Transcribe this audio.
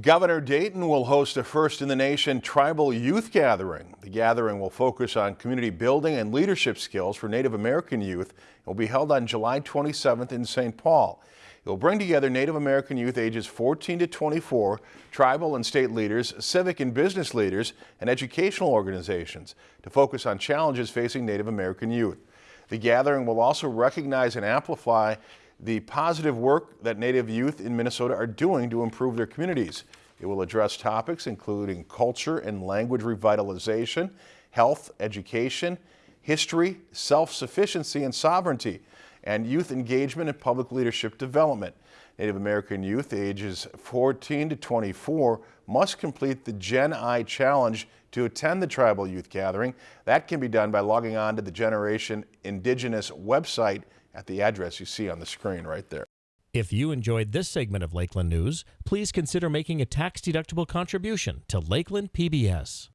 Governor Dayton will host a first in the nation tribal youth gathering. The gathering will focus on community building and leadership skills for Native American youth. It will be held on July 27th in St. Paul. It will bring together Native American youth ages 14 to 24, tribal and state leaders, civic and business leaders, and educational organizations to focus on challenges facing Native American youth. The gathering will also recognize and amplify the positive work that Native youth in Minnesota are doing to improve their communities. It will address topics including culture and language revitalization, health, education, history, self-sufficiency and sovereignty, and youth engagement and public leadership development. Native American youth ages 14 to 24 must complete the Gen I Challenge to attend the tribal youth gathering. That can be done by logging on to the Generation Indigenous website at the address you see on the screen right there. If you enjoyed this segment of Lakeland News, please consider making a tax-deductible contribution to Lakeland PBS.